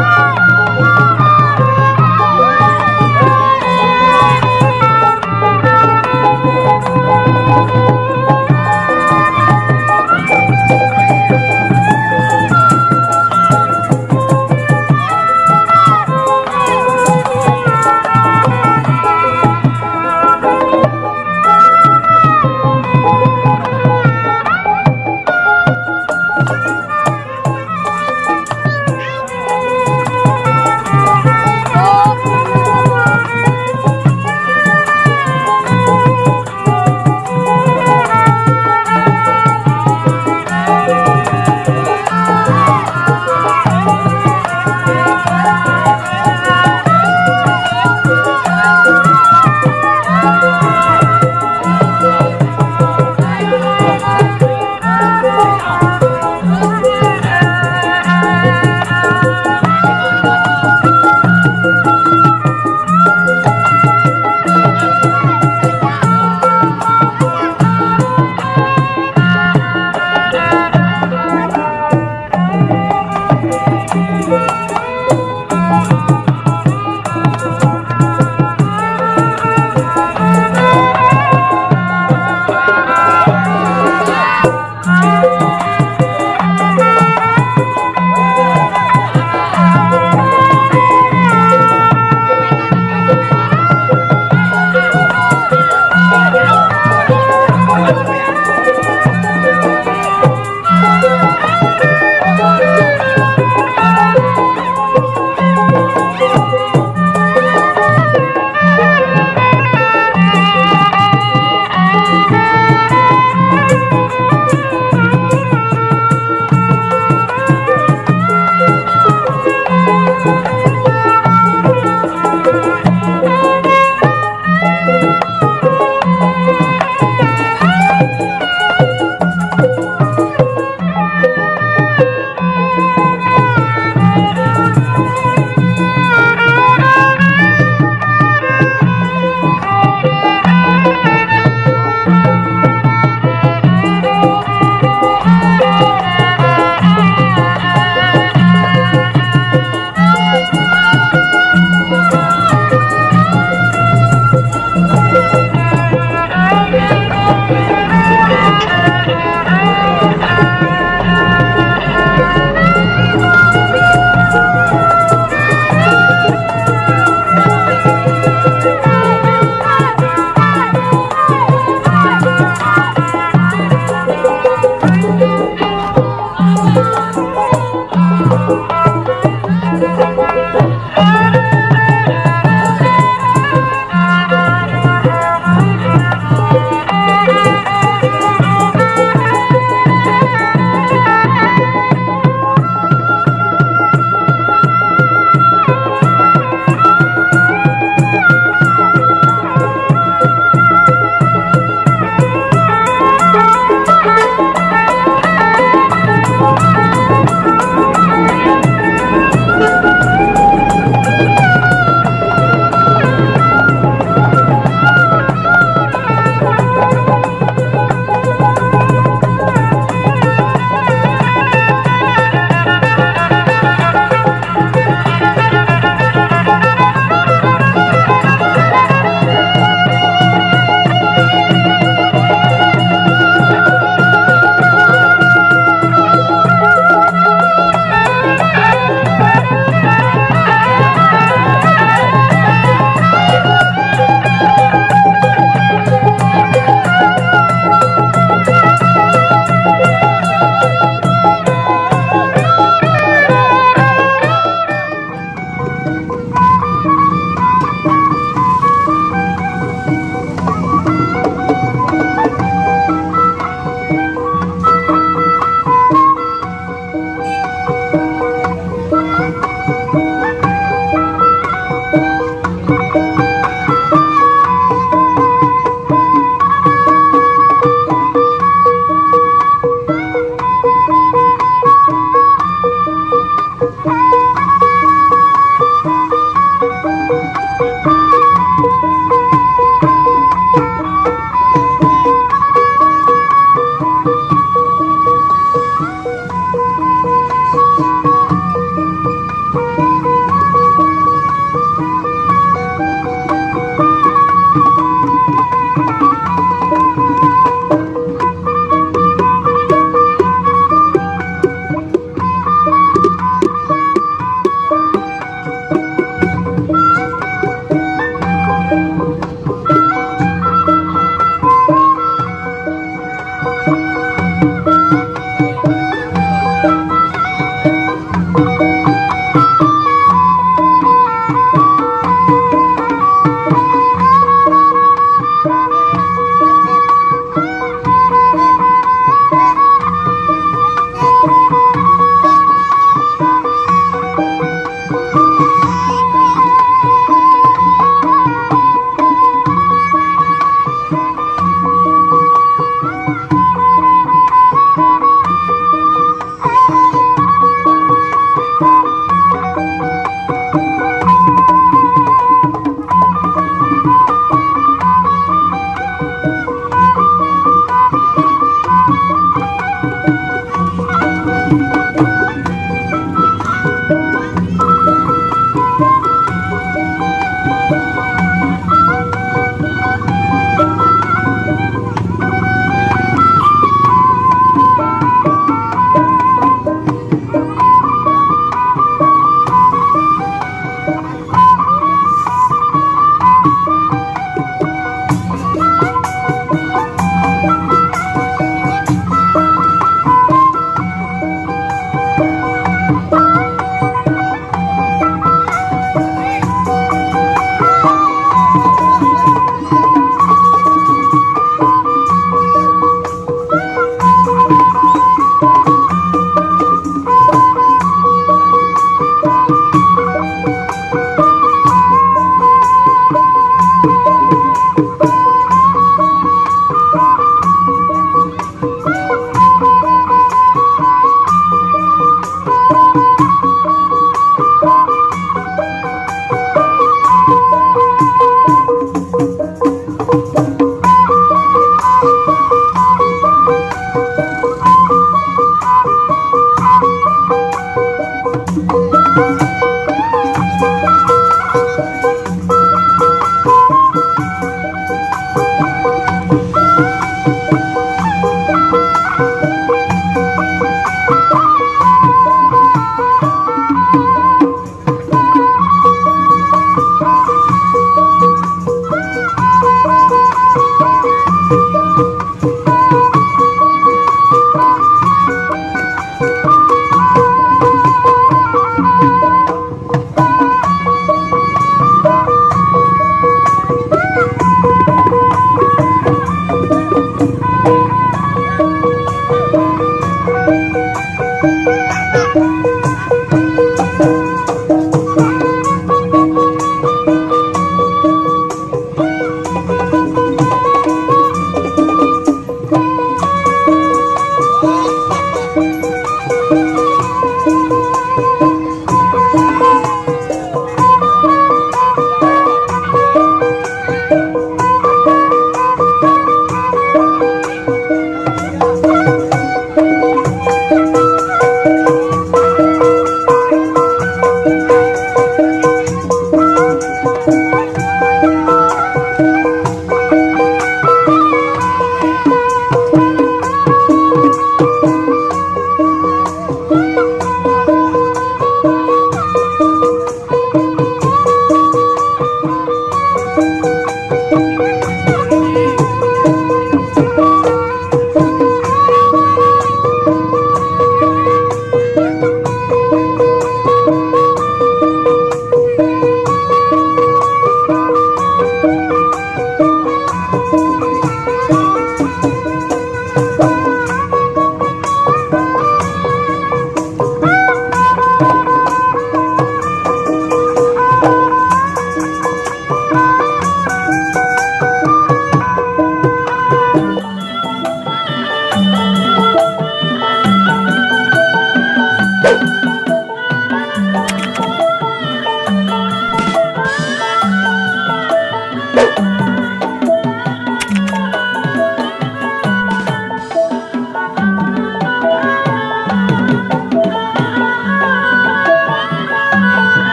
Música